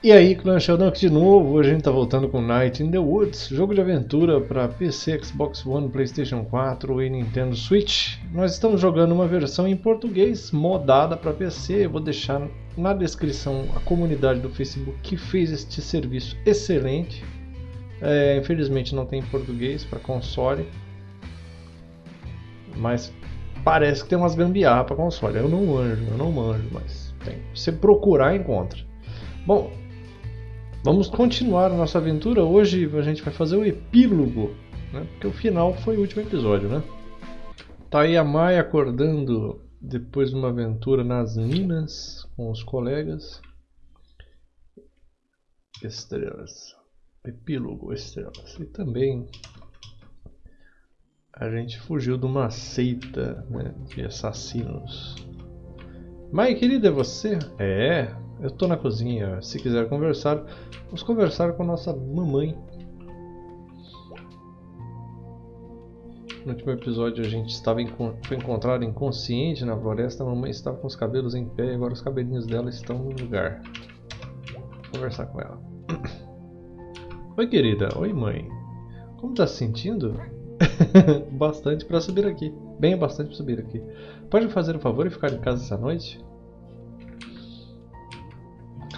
E aí, Clan Sheldon aqui de novo, hoje a gente tá voltando com Night in the Woods, jogo de aventura para PC, Xbox One, Playstation 4 e Nintendo Switch. Nós estamos jogando uma versão em português, modada para PC, eu vou deixar na descrição a comunidade do Facebook que fez este serviço excelente. É, infelizmente não tem em português para console, mas parece que tem umas gambiarra para console, eu não manjo, eu não manjo, mas tem. Se você procurar, encontra. Bom, Vamos continuar a nossa aventura. Hoje a gente vai fazer o epílogo, né? porque o final foi o último episódio, né? Tá aí a Mai acordando depois de uma aventura nas minas com os colegas. Estrelas. Epílogo, estrelas. E também a gente fugiu de uma seita né, de assassinos. Mai, querida, é você? É, eu estou na cozinha. Se quiser conversar, vamos conversar com nossa mamãe. No último episódio a gente estava foi encontrado inconsciente na floresta. A mamãe estava com os cabelos em pé e agora os cabelinhos dela estão no lugar. Vou conversar com ela. Oi querida, oi mãe. Como está se sentindo? bastante para subir aqui. Bem bastante para subir aqui. Pode me fazer um favor e ficar em casa essa noite?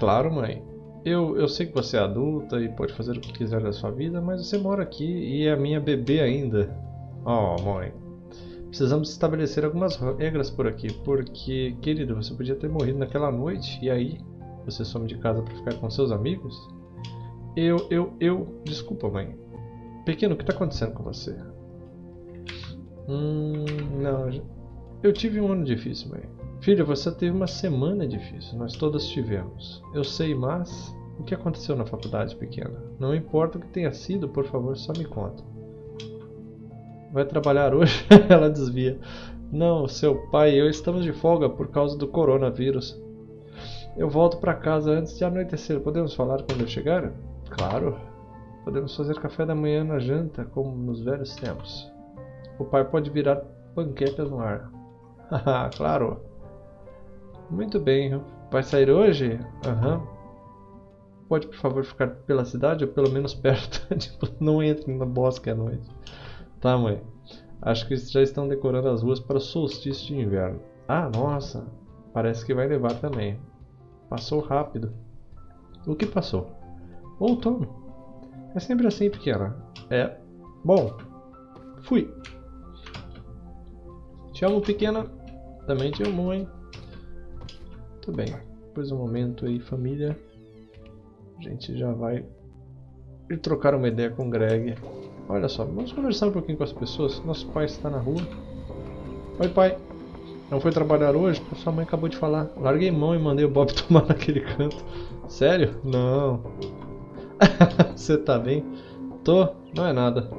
Claro, mãe. Eu, eu sei que você é adulta e pode fazer o que quiser da sua vida, mas você mora aqui e é minha bebê ainda. Oh, mãe. Precisamos estabelecer algumas regras por aqui, porque, querido, você podia ter morrido naquela noite e aí você some de casa para ficar com seus amigos? Eu, eu, eu... Desculpa, mãe. Pequeno, o que está acontecendo com você? Hum, não... Eu tive um ano difícil, mãe. Filha, você teve uma semana difícil, nós todas tivemos. Eu sei, mas o que aconteceu na faculdade pequena? Não importa o que tenha sido, por favor, só me conta. Vai trabalhar hoje? Ela desvia. Não, seu pai e eu estamos de folga por causa do coronavírus. Eu volto para casa antes de anoitecer. Podemos falar quando eu chegar? Claro. Podemos fazer café da manhã na janta, como nos velhos tempos. O pai pode virar panquecas no ar. Haha, claro. Muito bem. Vai sair hoje? Aham. Uhum. Pode, por favor, ficar pela cidade ou pelo menos perto. tipo, não entre no bosque à noite. Tá, mãe. Acho que já estão decorando as ruas para o solstício de inverno. Ah, nossa. Parece que vai levar também. Passou rápido. O que passou? Outono. É sempre assim, pequena. É. Bom. Fui. Te amo, pequena. Também te amo, mãe. Muito bem. Depois de um momento aí, família, a gente já vai ir trocar uma ideia com o Greg. Olha só, vamos conversar um pouquinho com as pessoas. Nosso pai está na rua. Oi, pai. Não foi trabalhar hoje? Sua mãe acabou de falar. Larguei mão e mandei o Bob tomar naquele canto. Sério? Não. você tá bem? Tô. Não é nada.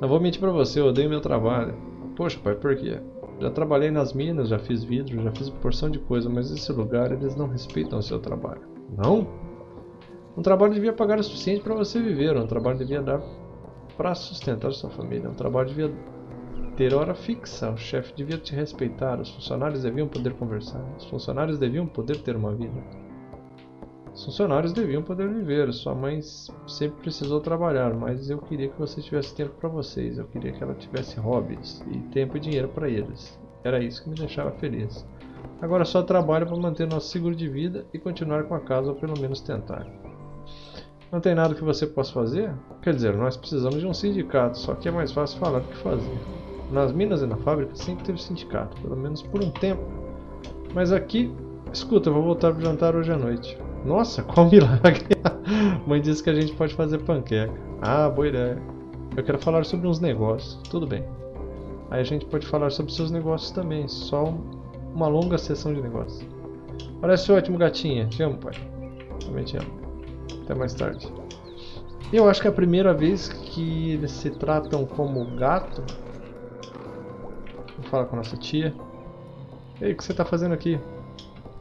Não vou mentir pra você, eu odeio meu trabalho. Poxa, pai, por quê? Já trabalhei nas minas, já fiz vidro, já fiz porção de coisa, mas esse lugar eles não respeitam o seu trabalho. Não? Um trabalho devia pagar o suficiente para você viver, um trabalho devia dar para sustentar sua família, um trabalho devia ter hora fixa, o chefe devia te respeitar, os funcionários deviam poder conversar, os funcionários deviam poder ter uma vida. Os funcionários deviam poder viver. Sua mãe sempre precisou trabalhar, mas eu queria que você tivesse tempo para vocês. Eu queria que ela tivesse hobbies e tempo e dinheiro para eles. Era isso que me deixava feliz. Agora só trabalho para manter nosso seguro de vida e continuar com a casa, ou pelo menos tentar. Não tem nada que você possa fazer? Quer dizer, nós precisamos de um sindicato, só que é mais fácil falar do que fazer. Nas minas e na fábrica sempre teve sindicato, pelo menos por um tempo. Mas aqui, escuta, eu vou voltar para jantar hoje à noite. Nossa, qual milagre! Mãe disse que a gente pode fazer panqueca. Ah, boa ideia. Eu quero falar sobre uns negócios. Tudo bem. Aí a gente pode falar sobre seus negócios também. Só uma longa sessão de negócios. Parece ótimo, gatinha. Te amo, pai. Também te amo. Até mais tarde. Eu acho que é a primeira vez que eles se tratam como gato. Vou falar com a nossa tia. Ei, o que você está fazendo aqui?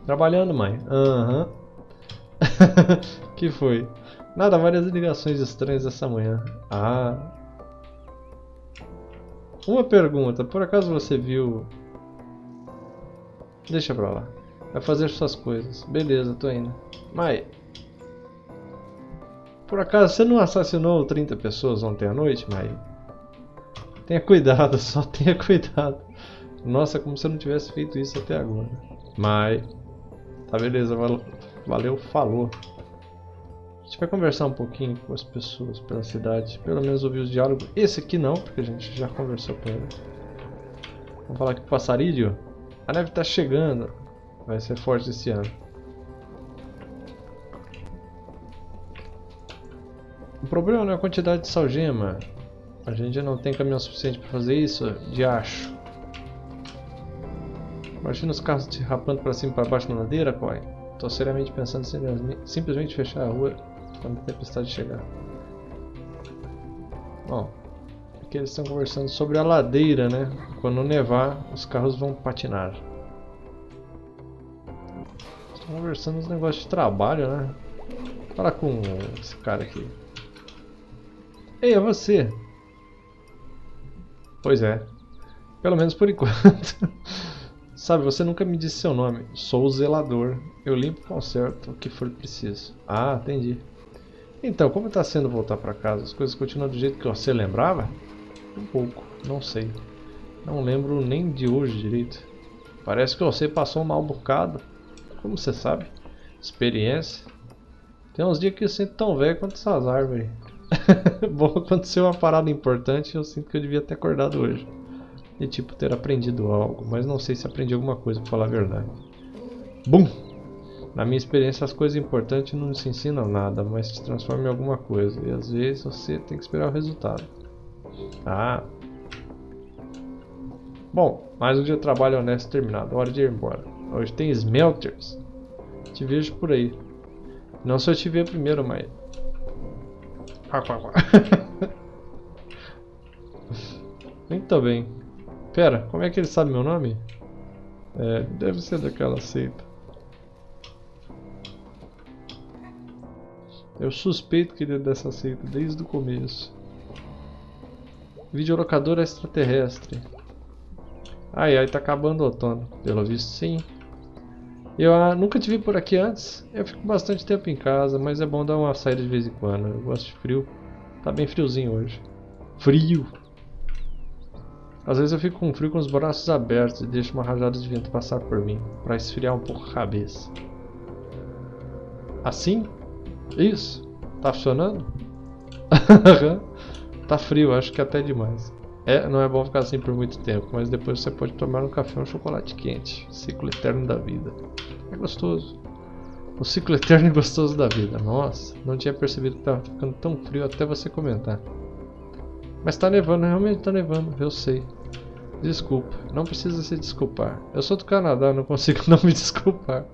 Trabalhando, mãe. Aham. Uhum. que foi? Nada, várias ligações estranhas essa manhã. Ah. Uma pergunta, por acaso você viu... Deixa pra lá. Vai fazer suas coisas. Beleza, tô indo. Mai. Por acaso você não assassinou 30 pessoas ontem à noite, Mai? Tenha cuidado, só tenha cuidado. Nossa, como se eu não tivesse feito isso até agora. Mai. Tá beleza, valeu, falou. A gente vai conversar um pouquinho com as pessoas pela cidade. Pelo menos ouvir os diálogos. Esse aqui não, porque a gente já conversou com ele. Vamos falar aqui com o passarídeo. A neve está chegando. Vai ser forte esse ano. O problema não é a quantidade de salgema. A gente não tem caminhão suficiente para fazer isso, de acho. Imagina os carros te rapando para cima e para baixo na ladeira, Coy. Estou seriamente pensando em simplesmente fechar a rua quando a tempestade chegar. Bom, aqui eles estão conversando sobre a ladeira, né? Quando nevar, os carros vão patinar. Estão conversando uns negócios de trabalho, né? Fala com esse cara aqui. Ei, é você! Pois é. Pelo menos por enquanto. Sabe, você nunca me disse seu nome. Sou o zelador. Eu limpo e conserto o que for preciso. Ah, entendi. Então, como está sendo voltar para casa? As coisas continuam do jeito que você lembrava? Um pouco, não sei. Não lembro nem de hoje direito. Parece que você passou um mal bocado. Como você sabe? Experiência. Tem uns dias que eu sinto tão velho quanto essas árvores. Bom, aconteceu uma parada importante eu sinto que eu devia ter acordado hoje. E tipo, ter aprendido algo, mas não sei se aprendi alguma coisa pra falar a verdade. Bum! Na minha experiência, as coisas importantes não se ensinam nada, mas te transformam em alguma coisa. E às vezes você tem que esperar o resultado. Ah. Bom, mais um dia de trabalho honesto terminado. Hora de ir embora. Hoje tem smelters. Te vejo por aí. Não se eu te ver primeiro, mas Muito bem. Pera, como é que ele sabe meu nome? É, deve ser daquela seita. Eu suspeito que ele é dessa seita desde o começo. Videolocadora extraterrestre. Ai ai, tá acabando o outono. Pelo visto sim. Eu ah, nunca vi por aqui antes. Eu fico bastante tempo em casa, mas é bom dar uma saída de vez em quando. Eu gosto de frio. Tá bem friozinho hoje. Frio! Às vezes eu fico com frio com os braços abertos e deixo uma rajada de vento passar por mim, para esfriar um pouco a cabeça. Assim? Isso? Tá funcionando? tá frio, acho que até demais. É, não é bom ficar assim por muito tempo, mas depois você pode tomar um café ou um chocolate quente. Ciclo eterno da vida. É gostoso. O ciclo eterno e gostoso da vida. Nossa, não tinha percebido que estava ficando tão frio até você comentar. Mas tá nevando, realmente tá nevando, eu sei. Desculpa, não precisa se desculpar. Eu sou do Canadá, não consigo não me desculpar.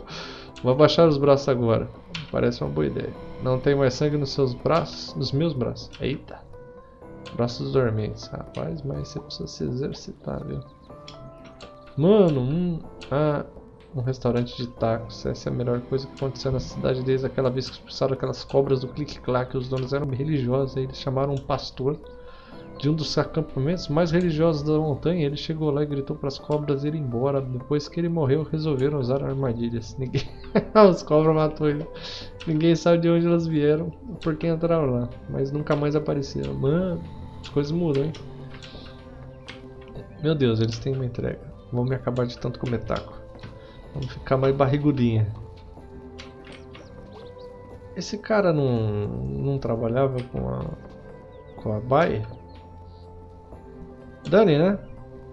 Vou abaixar os braços agora. Parece uma boa ideia. Não tem mais sangue nos seus braços? Nos meus braços. Eita. Braços dormentes. Rapaz, mas você precisa se exercitar, viu? Mano, um, ah, um restaurante de tacos. Essa é a melhor coisa que aconteceu na cidade desde aquela vez que expulsaram aquelas cobras do clique-claque. Os donos eram religiosos. Aí eles chamaram um pastor de um dos acampamentos mais religiosos da montanha. Ele chegou lá e gritou para as cobras ir embora. Depois que ele morreu, resolveram usar armadilhas. Ninguém... Os cobras matou ele. Ninguém sabe de onde elas vieram, por que entraram lá. Mas nunca mais apareceram. Mano. As coisas mudam, hein? Meu Deus, eles têm uma entrega. Vamos me acabar de tanto comer taco. Vamos ficar mais barrigudinha. Esse cara não, não trabalhava com a com a Bai? Dani, né?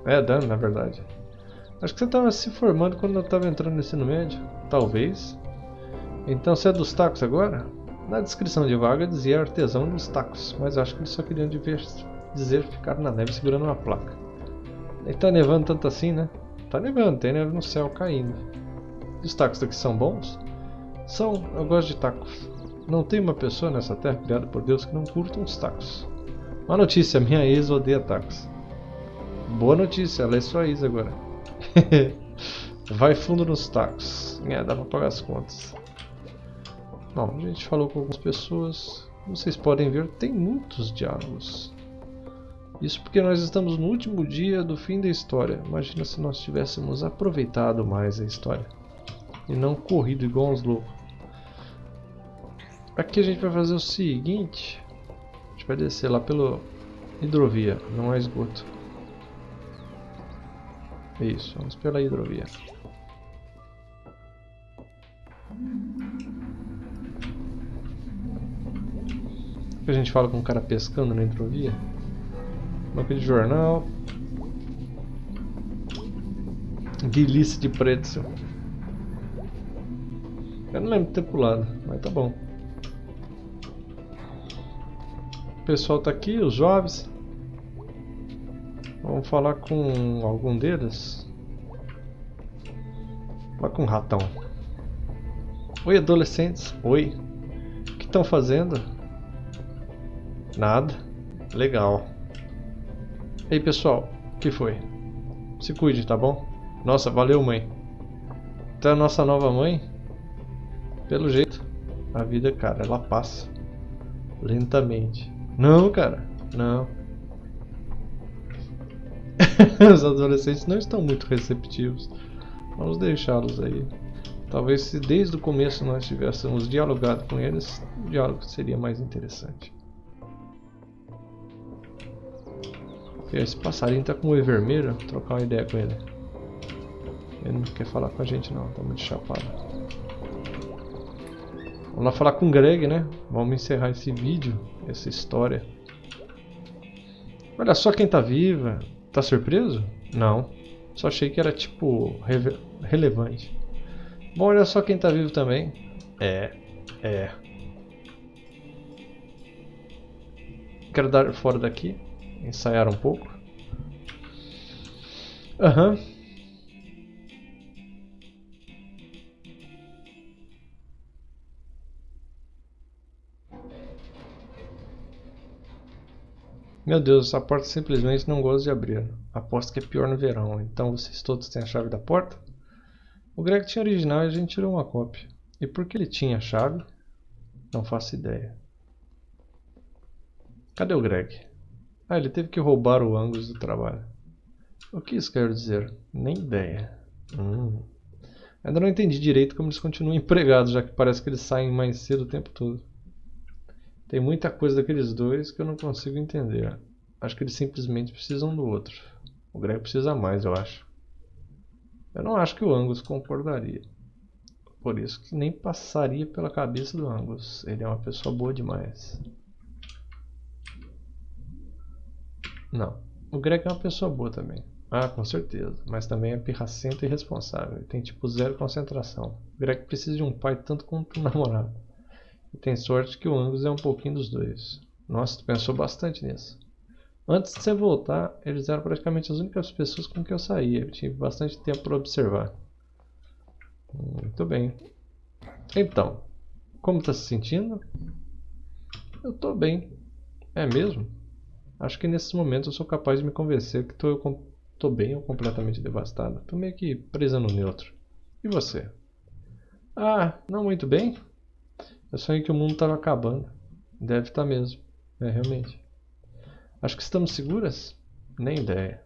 É, Dani, na verdade. Acho que você estava se formando quando eu estava entrando no ensino médio. Talvez. Então você é dos tacos agora? Na descrição de vaga dizia artesão dos tacos, mas acho que eles só queriam dizer ficar na neve segurando uma placa. E tá nevando tanto assim, né? Tá nevando, tem neve no céu caindo. Os tacos daqui são bons? São, eu gosto de tacos. Não tem uma pessoa nessa terra criada por Deus que não curta uns tacos. Uma notícia, minha ex odeia tacos. Boa notícia, é sua ex agora. Vai fundo nos tacos. É, dá pra pagar as contas. Bom, a gente falou com algumas pessoas. Vocês podem ver, tem muitos diálogos. Isso porque nós estamos no último dia do fim da história. Imagina se nós tivéssemos aproveitado mais a história. E não corrido igual uns loucos. Aqui a gente vai fazer o seguinte. A gente vai descer lá pelo hidrovia, não é esgoto. Isso, vamos pela hidrovia. que a gente fala com um cara pescando na hidrovia? Banco de jornal. Guilice de pretzel. Eu não lembro de ter pulado, mas tá bom. O pessoal tá aqui, os jovens. Vamos falar com algum deles. Falar com o ratão. Oi, adolescentes. Oi. O que estão fazendo? Nada. Legal. Ei, pessoal. O que foi? Se cuide, tá bom? Nossa, valeu, mãe. Então a nossa nova mãe, pelo jeito, a vida, cara, ela passa lentamente. Não, cara, não. Os adolescentes não estão muito receptivos. Vamos deixá-los aí. Talvez se desde o começo nós tivéssemos dialogado com eles, o diálogo seria mais interessante. Esse passarinho tá com o olho vermelho, vou trocar uma ideia com ele. Ele não quer falar com a gente não, tá muito chapado. Vamos lá falar com o Greg, né? Vamos encerrar esse vídeo, essa história. Olha só quem tá viva. Tá surpreso? Não. Só achei que era tipo relevante. Bom, olha só quem tá vivo também. É, é. Quero dar fora daqui ensaiar um pouco. Aham. Uhum. Meu Deus, essa porta simplesmente não gosta de abrir. Aposto que é pior no verão. Então vocês todos têm a chave da porta? O Greg tinha original e a gente tirou uma cópia. E por que ele tinha a chave? Não faço ideia. Cadê o Greg? Ah, ele teve que roubar o Angus do trabalho. O que isso quer dizer? Nem ideia. Hum. Ainda não entendi direito como eles continuam empregados, já que parece que eles saem mais cedo o tempo todo. Tem muita coisa daqueles dois que eu não consigo entender. Acho que eles simplesmente precisam do outro. O Greg precisa mais, eu acho. Eu não acho que o Angus concordaria. Por isso que nem passaria pela cabeça do Angus. Ele é uma pessoa boa demais. Não. O Greg é uma pessoa boa também. Ah, com certeza. Mas também é pirracento e irresponsável. Ele tem tipo zero concentração. O Greg precisa de um pai tanto quanto um namorado. E tem sorte que o Angus é um pouquinho dos dois. Nossa, tu pensou bastante nisso. Antes de você voltar, eles eram praticamente as únicas pessoas com que eu saía. Eu tive bastante tempo para observar. Muito bem. Então, como está se sentindo? Eu estou bem. É mesmo? Acho que nesses momentos eu sou capaz de me convencer que estou bem ou completamente devastado. Estou meio que presa no neutro. E você? Ah, não muito bem? Eu sonhei que o mundo estava acabando. Deve estar tá mesmo. É, realmente. Acho que estamos seguras? Nem ideia.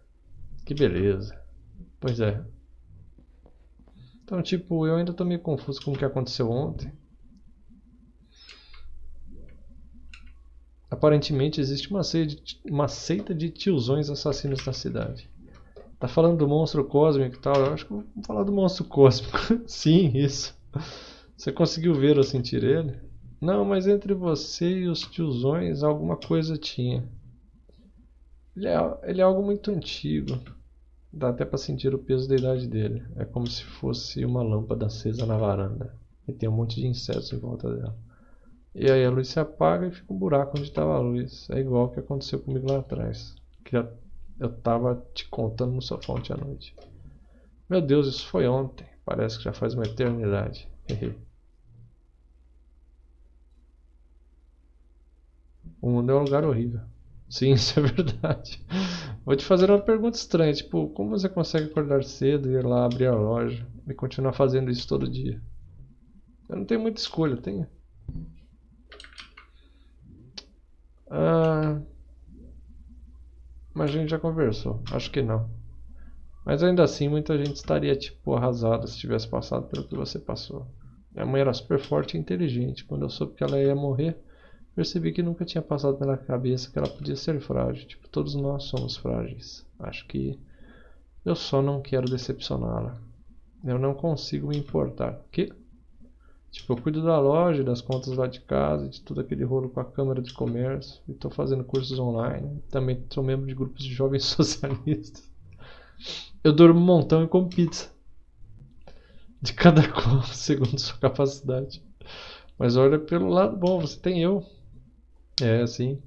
Que beleza. Pois é. Então, tipo, eu ainda estou meio confuso com o que aconteceu ontem. Aparentemente existe uma seita, de, uma seita de tiozões assassinos na cidade. Tá falando do monstro cósmico e tal? Eu acho que vou falar do monstro cósmico. Sim, isso. Você conseguiu ver ou sentir ele? Não, mas entre você e os tiozões alguma coisa tinha. Ele é, ele é algo muito antigo. Dá até para sentir o peso da idade dele. É como se fosse uma lâmpada acesa na varanda. E tem um monte de insetos em volta dela. E aí a luz se apaga e fica um buraco onde estava a luz. É igual o que aconteceu comigo lá atrás. Que eu estava te contando no sofá ontem à noite. Meu Deus, isso foi ontem. Parece que já faz uma eternidade. o mundo é um lugar horrível. Sim, isso é verdade. Vou te fazer uma pergunta estranha, tipo, como você consegue acordar cedo, ir lá abrir a loja e continuar fazendo isso todo dia? Eu não tenho muita escolha, tenho. Ah, mas a gente já conversou. Acho que não. Mas ainda assim, muita gente estaria tipo arrasada se tivesse passado pelo que você passou. Minha mãe era super forte e inteligente. Quando eu soube que ela ia morrer, percebi que nunca tinha passado pela cabeça que ela podia ser frágil. Tipo, todos nós somos frágeis. Acho que eu só não quero decepcioná-la. Eu não consigo me importar. Que? Tipo, eu cuido da loja, das contas lá de casa, de tudo aquele rolo com a Câmara de Comércio. E estou fazendo cursos online. Também sou membro de grupos de jovens socialistas. Eu durmo um montão e como pizza. De cada qual, segundo sua capacidade. Mas olha pelo lado bom, você tem eu. É, assim.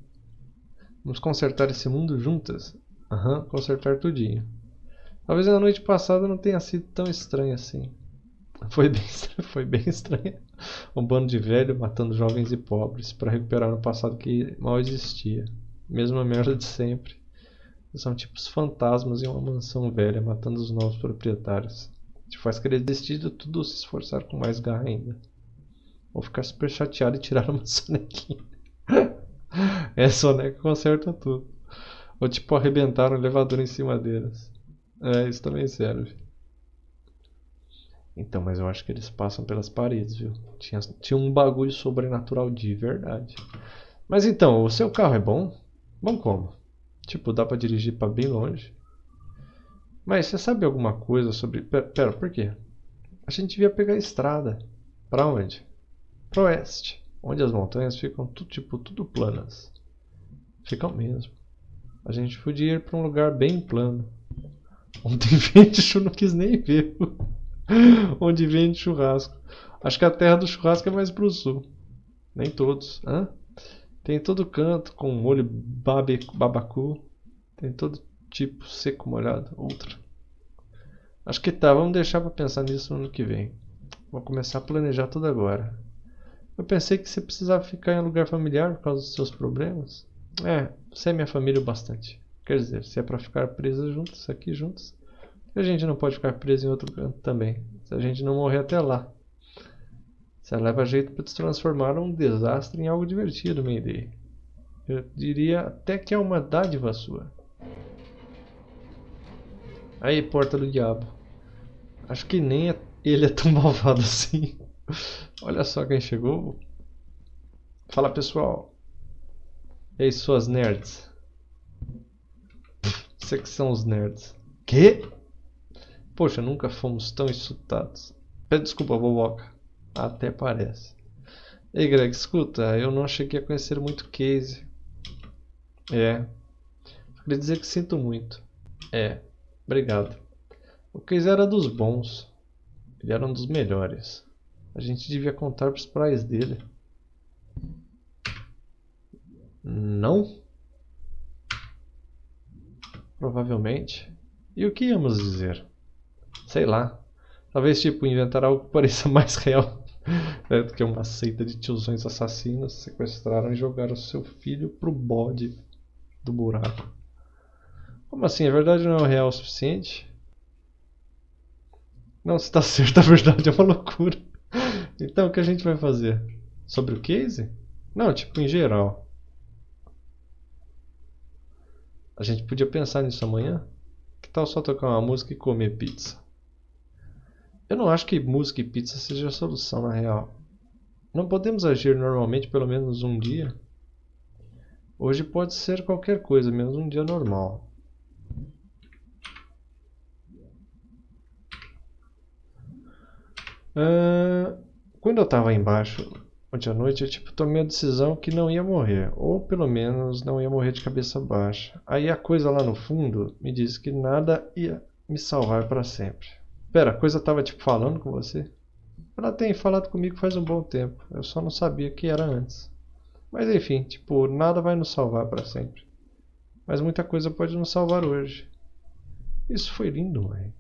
Vamos consertar esse mundo juntas. Aham, uhum, consertar tudinho. Talvez a noite passada não tenha sido tão estranha assim. Foi bem, foi bem estranha. Um bando de velho matando jovens e pobres para recuperar um passado que mal existia. Mesma merda de sempre. São tipos fantasmas em uma mansão velha matando os novos proprietários. Te faz querer desistir de tudo ou se esforçar com mais garra ainda. Ou ficar super chateado e tirar uma sonequinha. é, soneca conserta tudo. Ou tipo arrebentar um elevador em cima deles. É, isso também serve. Então, mas eu acho que eles passam pelas paredes, viu? Tinha, tinha um bagulho sobrenatural de verdade. Mas então, o seu carro é bom? Bom como? Tipo, dá pra dirigir pra bem longe. Mas você sabe alguma coisa sobre... Pera, pera, por quê? A gente devia pegar a estrada. Pra onde? Pro oeste. Onde as montanhas ficam tudo, tipo, tudo planas. Ficam mesmo. A gente podia ir pra um lugar bem plano. Onde vende, não quis nem ver. Onde vende churrasco. Acho que a terra do churrasco é mais pro sul. Nem todos. Hã? Tem todo canto com molho babe, babacu. Tem todo tipo seco molhado. Outra. Acho que tá. Vamos deixar para pensar nisso no ano que vem. Vou começar a planejar tudo agora. Eu pensei que você precisava ficar em um lugar familiar por causa dos seus problemas. É, você é minha família o bastante. Quer dizer, se é para ficar presas juntos, aqui juntos, a gente não pode ficar preso em outro canto também. Se a gente não morrer até lá. Você leva jeito para transformar um desastre em algo divertido, Mayday. Eu diria até que é uma dádiva sua. Aí, porta do diabo. Acho que nem é, ele é tão malvado assim. Olha só quem chegou. Fala pessoal. E aí, suas nerds? Você que são os nerds. Que? Poxa, nunca fomos tão insultados. Pede desculpa, boboca. Até parece. Ei, Greg, escuta, eu não achei que ia conhecer muito Casey. É. Queria dizer que sinto muito. É, obrigado. O Casey era dos bons. Ele era um dos melhores. A gente devia contar para os pais dele. Não? Provavelmente. E o que íamos dizer? Sei lá. Talvez tipo inventar algo que pareça mais real é, do que uma seita de tiozões assassinos sequestraram e jogaram seu filho pro bode do buraco. Como assim? A verdade não é real o suficiente? Não, se está certo, a verdade é uma loucura. Então o que a gente vai fazer? Sobre o case? Não, tipo em geral. A gente podia pensar nisso amanhã? Que tal só tocar uma música e comer pizza? Eu não acho que música e pizza seja a solução na real. Não podemos agir normalmente pelo menos um dia? Hoje pode ser qualquer coisa, menos um dia normal. Uh, quando eu estava embaixo Ontem à noite eu tipo, tomei a decisão que não ia morrer, ou pelo menos não ia morrer de cabeça baixa. Aí a coisa lá no fundo me disse que nada ia me salvar para sempre. Pera, a coisa tava tipo falando com você? Ela tem falado comigo faz um bom tempo, eu só não sabia que era antes. Mas enfim, tipo, nada vai nos salvar para sempre. Mas muita coisa pode nos salvar hoje. Isso foi lindo, mãe.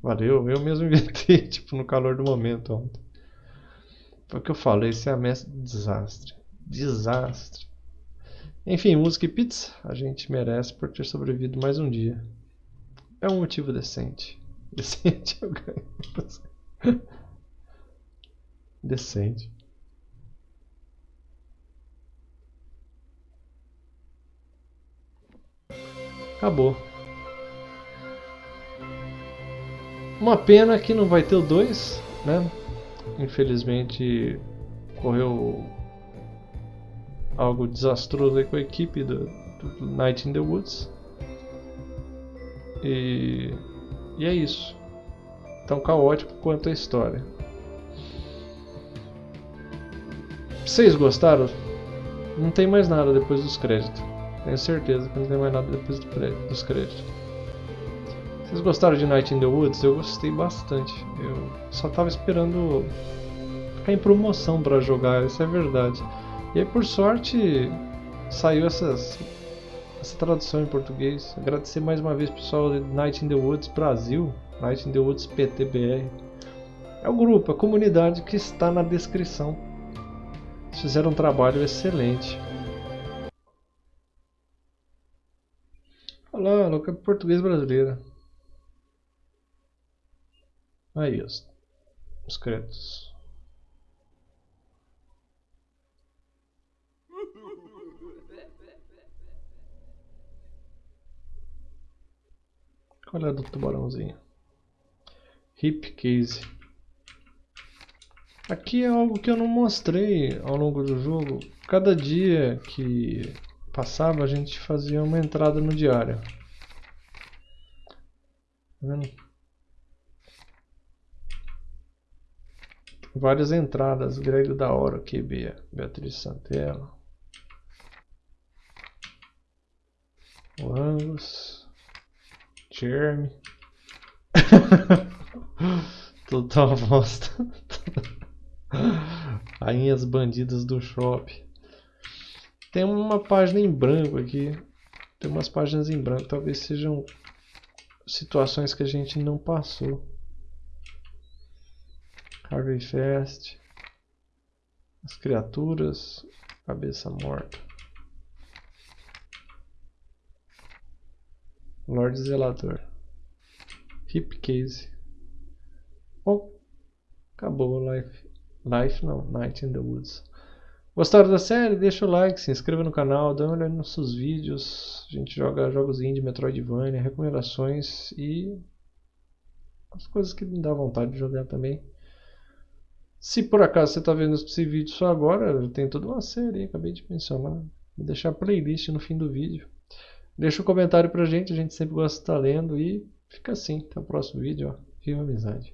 Valeu, eu mesmo inventei, tipo, no calor do momento ontem. Foi o que eu falei, esse é a mestre do desastre. Desastre. Enfim, música e pizza a gente merece por ter sobrevivido mais um dia. É um motivo decente. Decente eu ganho. Decente. Acabou. Uma pena que não vai ter o 2, né? Infelizmente correu algo desastroso aí com a equipe do, do Night in the Woods. E, e é isso. Tão caótico quanto a história. Vocês gostaram? Não tem mais nada depois dos créditos. Tenho certeza que não tem mais nada depois do dos créditos. Vocês gostaram de Night in the Woods? Eu gostei bastante. Eu só tava esperando ficar em promoção para jogar, isso é verdade. E aí por sorte saiu essas, essa tradução em português. Agradecer mais uma vez pessoal de Night in the Woods Brasil, Night in the Woods PTBR. É o grupo, a comunidade que está na descrição. Fizeram um trabalho excelente. Olá, louca português brasileira. Aí, os, os créditos. Qual é a do tubarãozinho? Hip case. Aqui é algo que eu não mostrei ao longo do jogo. Cada dia que passava a gente fazia uma entrada no diário. Tá vendo? Várias entradas. Grego da hora aqui, Beatriz Santella. O Angus. Jeremy. Total bosta. Rainhas bandidas do shopping. Tem uma página em branco aqui. Tem umas páginas em branco. Talvez sejam situações que a gente não passou. Harvey Fest. As criaturas. Cabeça morta. Lord Zelador. Hip Case. Bom, acabou o Life. Life não, Night in the Woods. Gostaram da série? Deixa o like, se inscreva no canal, dá uma olhada nos nossos vídeos. A gente joga jogos indie, Metroidvania, recomendações e as coisas que me dá vontade de jogar também. Se por acaso você está vendo esse vídeo só agora, tem toda uma série, acabei de mencionar. Vou deixar a playlist no fim do vídeo. Deixa um comentário pra gente, a gente sempre gosta de estar lendo e fica assim. Até o próximo vídeo. Ó. Viva amizade.